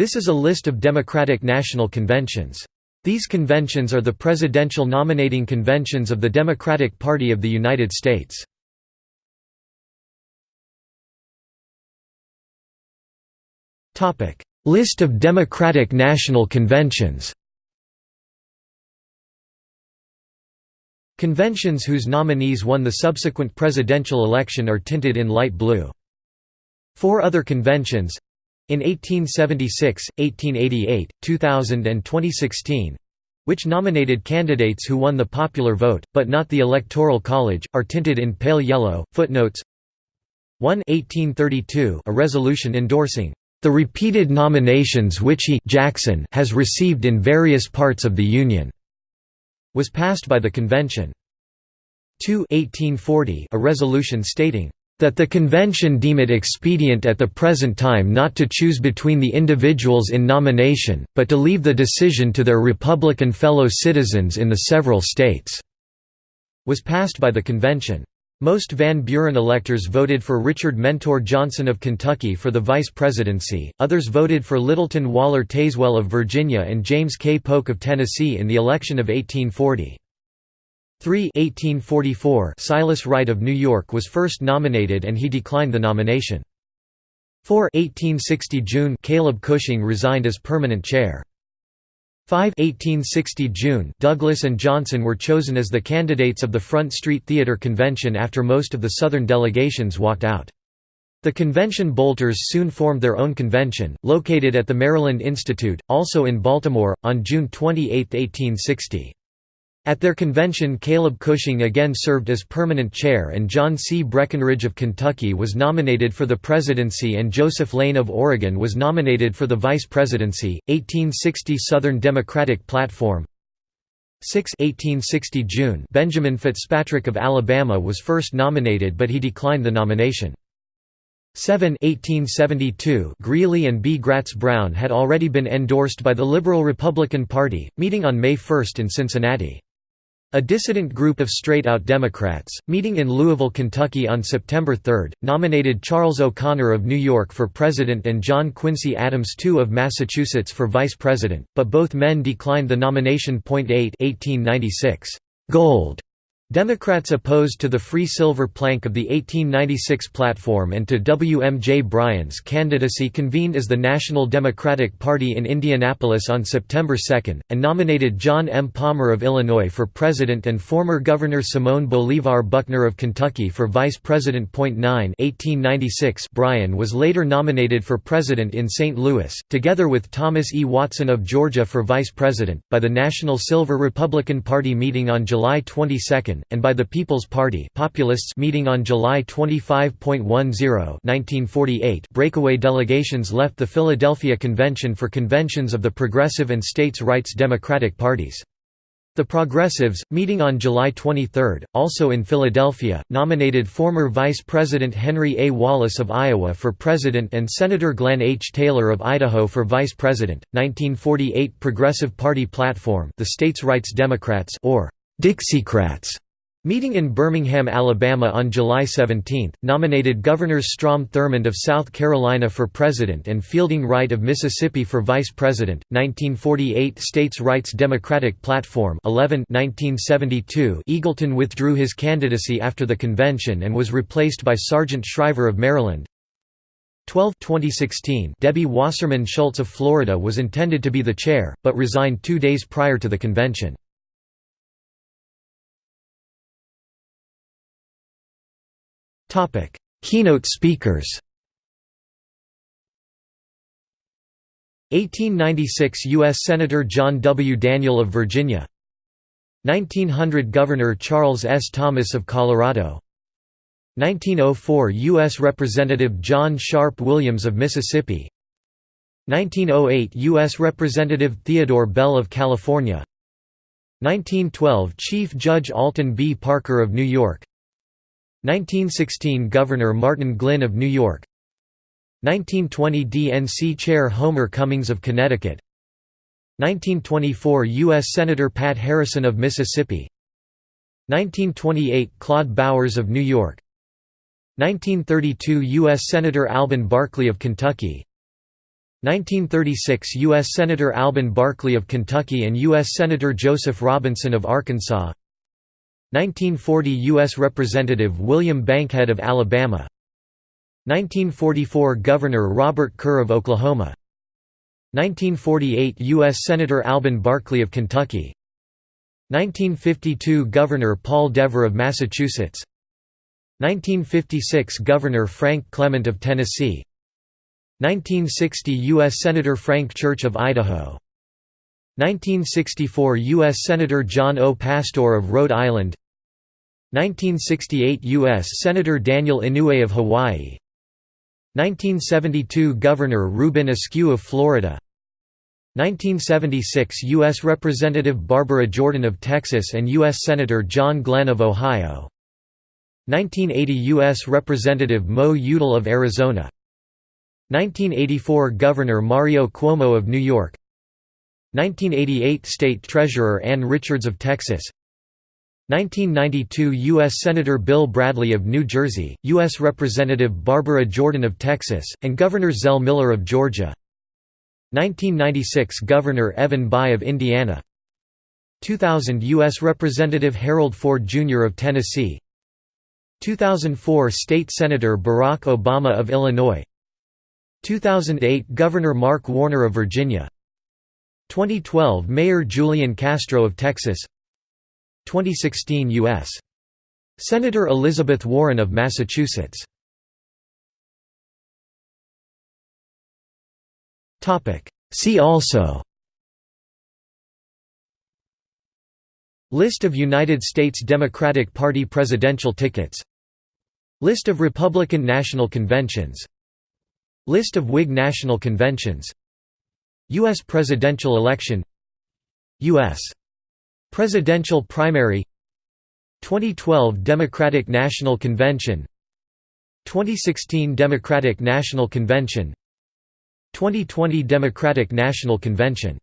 This is a list of Democratic National Conventions. These conventions are the presidential nominating conventions of the Democratic Party of the United States. List of Democratic National Conventions Conventions whose nominees won the subsequent presidential election are tinted in light blue. Four other conventions in 1876, 1888, 2000 and 2016 which nominated candidates who won the popular vote, but not the Electoral College, are tinted in pale yellow. Footnotes 1 1832 a resolution endorsing the repeated nominations which he Jackson has received in various parts of the Union was passed by the convention. 2 1840 a resolution stating that the convention deem it expedient at the present time not to choose between the individuals in nomination, but to leave the decision to their Republican fellow citizens in the several states", was passed by the convention. Most Van Buren electors voted for Richard Mentor Johnson of Kentucky for the vice presidency, others voted for Littleton Waller Tazewell of Virginia and James K. Polk of Tennessee in the election of 1840. 3 1844 Silas Wright of New York was first nominated and he declined the nomination. 4 1860 June Caleb Cushing resigned as permanent chair. 5 1860 June Douglas and Johnson were chosen as the candidates of the Front Street Theatre Convention after most of the Southern delegations walked out. The convention bolters soon formed their own convention, located at the Maryland Institute, also in Baltimore, on June 28, 1860. At their convention Caleb Cushing again served as permanent chair and John C. Breckinridge of Kentucky was nominated for the presidency and Joseph Lane of Oregon was nominated for the vice presidency. 1860 Southern Democratic Platform 6 1860 June Benjamin Fitzpatrick of Alabama was first nominated but he declined the nomination. 7 1872 Greeley and B. Gratz Brown had already been endorsed by the Liberal Republican Party, meeting on May 1 in Cincinnati. A dissident group of straight-out Democrats, meeting in Louisville, Kentucky on September 3, nominated Charles O'Conor of New York for president and John Quincy Adams II of Massachusetts for vice president, but both men declined the nomination. 8 1896 Gold Democrats opposed to the free silver plank of the 1896 platform and to W. M. J. Bryan's candidacy convened as the National Democratic Party in Indianapolis on September 2, and nominated John M. Palmer of Illinois for president and former Governor Simon Bolivar Buckner of Kentucky for vice president. 9 1896 Bryan was later nominated for president in St. Louis, together with Thomas E. Watson of Georgia for vice president, by the National Silver Republican Party meeting on July 22 and by the People's Party Populists meeting on July 25.10 1948 breakaway delegations left the Philadelphia Convention for conventions of the Progressive and States' Rights Democratic parties. The Progressives, meeting on July 23, also in Philadelphia, nominated former Vice President Henry A. Wallace of Iowa for president and Senator Glenn H. Taylor of Idaho for vice president. 1948 Progressive Party platform, the States' Rights Democrats or Dixiecrats Meeting in Birmingham, Alabama on July 17, nominated Governors Strom Thurmond of South Carolina for president and Fielding Wright of Mississippi for vice president. 1948 States Rights Democratic Platform 11 1972 Eagleton withdrew his candidacy after the convention and was replaced by Sargent Shriver of Maryland. 12 2016 Debbie Wasserman Schultz of Florida was intended to be the chair, but resigned two days prior to the convention. Topic: Keynote speakers. 1896 U.S. Senator John W. Daniel of Virginia 1900 Governor Charles S. Thomas of Colorado 1904 U.S. Representative John Sharp Williams of Mississippi 1908 U.S. Representative Theodore Bell of California 1912 Chief Judge Alton B. Parker of New York 1916 Governor Martin Glynn of New York 1920 DNC Chair Homer Cummings of Connecticut 1924 U.S. Senator Pat Harrison of Mississippi 1928 Claude Bowers of New York 1932 U.S. Senator Alben Barkley of Kentucky 1936 U.S. Senator Alben Barkley of Kentucky and U.S. Senator Joseph Robinson of Arkansas 1940 U.S. Representative William Bankhead of Alabama 1944 Governor Robert Kerr of Oklahoma 1948 U.S. Senator Alben Barkley of Kentucky 1952 Governor Paul Dever of Massachusetts 1956 Governor Frank Clement of Tennessee 1960 U.S. Senator Frank Church of Idaho 1964 U.S. Senator John O. Pastore of Rhode Island 1968 U.S. Senator Daniel Inouye of Hawaii 1972 Governor Reubin Askew of Florida 1976 U.S. Representative Barbara Jordan of Texas and U.S. Senator John Glenn of Ohio 1980 U.S. Representative Mo Udall of Arizona 1984 Governor Mario Cuomo of New York 1988 State Treasurer Ann Richards of Texas 1992 U.S. Senator Bill Bradley of New Jersey, U.S. Representative Barbara Jordan of Texas, and Governor Zell Miller of Georgia 1996 Governor Evan Bayh of Indiana 2000 U.S. Representative Harold Ford Jr. of Tennessee 2004 State Senator Barack Obama of Illinois 2008 Governor Mark Warner of Virginia 2012 Mayor Julian Castro of Texas 2016 U.S. Senator Elizabeth Warren of Massachusetts See also List of United States Democratic Party presidential tickets List of Republican National Conventions List of Whig National Conventions U.S. presidential election U.S. Presidential primary 2012 Democratic National Convention 2016 Democratic National Convention 2020 Democratic National Convention